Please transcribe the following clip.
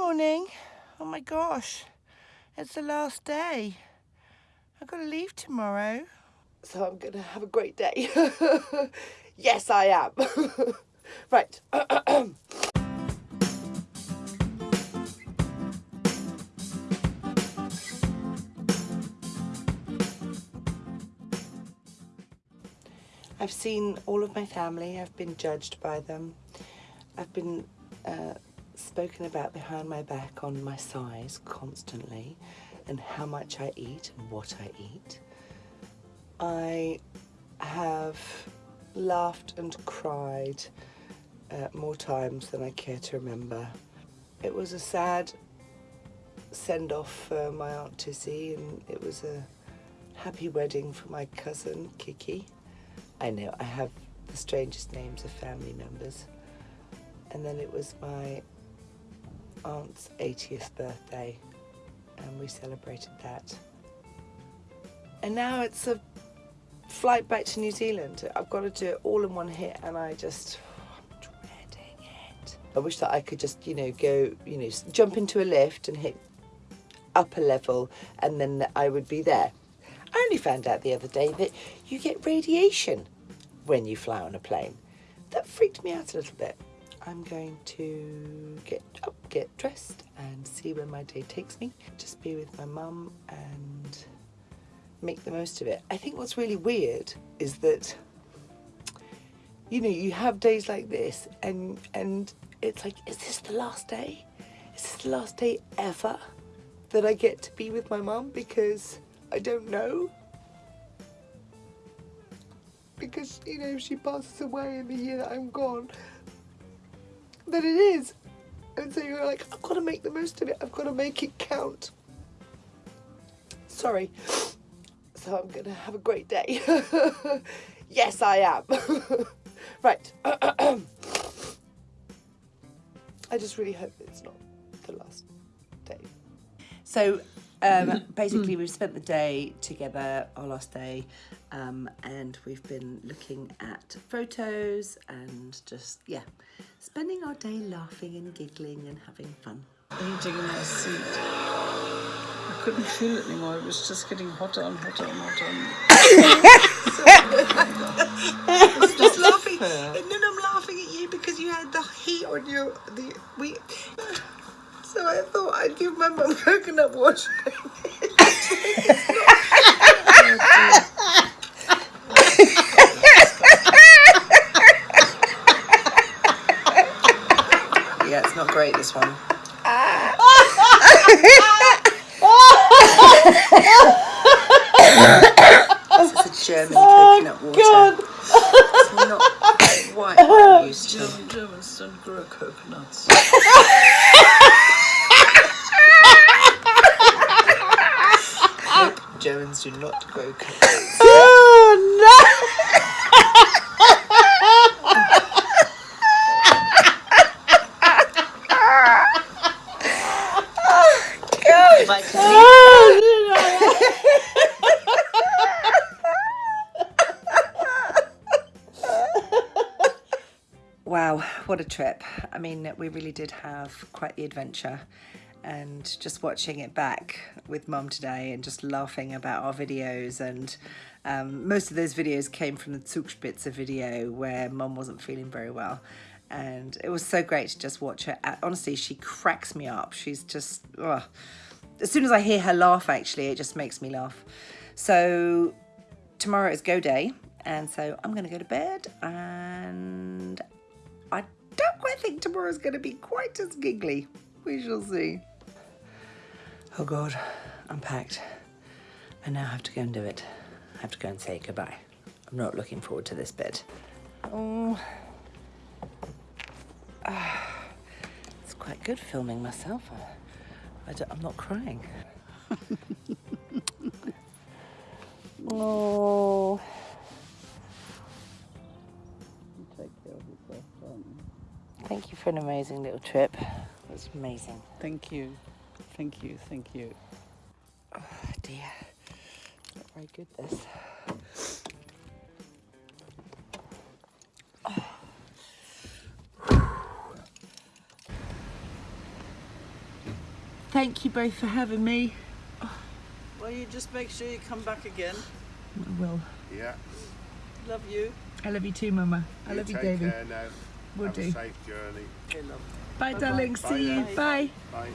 morning. Oh my gosh, it's the last day. I've got to leave tomorrow. So I'm going to have a great day. yes, I am. right. I've seen all of my family. I've been judged by them. I've been uh, spoken about behind my back on my size constantly and how much I eat and what I eat. I have laughed and cried uh, more times than I care to remember. It was a sad send off for my Aunt Tissy and it was a happy wedding for my cousin Kiki. I know, I have the strangest names of family members. And then it was my aunt's 80th birthday and we celebrated that. And now it's a flight back to New Zealand. I've got to do it all in one hit and I just, I'm dreading it. I wish that I could just, you know, go, you know, jump into a lift and hit upper level and then I would be there. I only found out the other day that you get radiation when you fly on a plane. That freaked me out a little bit. I'm going to get up, get dressed and see where my day takes me. Just be with my mum and make the most of it. I think what's really weird is that you know, you have days like this and and it's like, is this the last day? Is this the last day ever that I get to be with my mum? Because I don't know. Because, you know, she passes away in the year that I'm gone. Then it is. And so you're like, I've got to make the most of it. I've got to make it count. Sorry. So I'm going to have a great day. yes, I am. right. I just really hope it's not the last day. So um, basically, we've spent the day together, our last day, um, and we've been looking at photos and just, yeah, spending our day laughing and giggling and having fun. Eating in my seat. I couldn't feel it anymore. It was just getting hotter and hotter and hotter. I'm just laughing, and then I'm laughing at you because you had the heat on your the we. So I thought I'd give my mum coconut water. yeah, it's not great this one. this is a German oh, coconut water. God. It's not quite what I'm used to. German, Germans don't grow coconuts. Do not grow coconuts. Like, Wow, what a trip. I mean, we really did have quite the adventure and just watching it back with mum today and just laughing about our videos and um, most of those videos came from the Zugspitze video where mum wasn't feeling very well and it was so great to just watch her. Honestly, she cracks me up. She's just, ugh. as soon as I hear her laugh actually, it just makes me laugh. So tomorrow is go day and so I'm going to go to bed and I don't quite think tomorrow's going to be quite as giggly. We shall see. Oh God, I'm packed. I now have to go and do it. I have to go and say goodbye. I'm not looking forward to this bit. Oh, Ah, it's quite good filming myself. I, am not crying. oh. take care of yourself, darling. Thank you for an amazing little trip. It was amazing. Thank you. Thank you. Thank you. Oh dear. Not very good this. Oh. Thank you both for having me. Well, you just make sure you come back again. I will. Yeah. Love you. I love you too, Mama. I love you, take Davy. care now. Will Have do. a safe journey. Okay, love. Bye, Bye-bye. darling. See Bye you. now. Bye. Bye.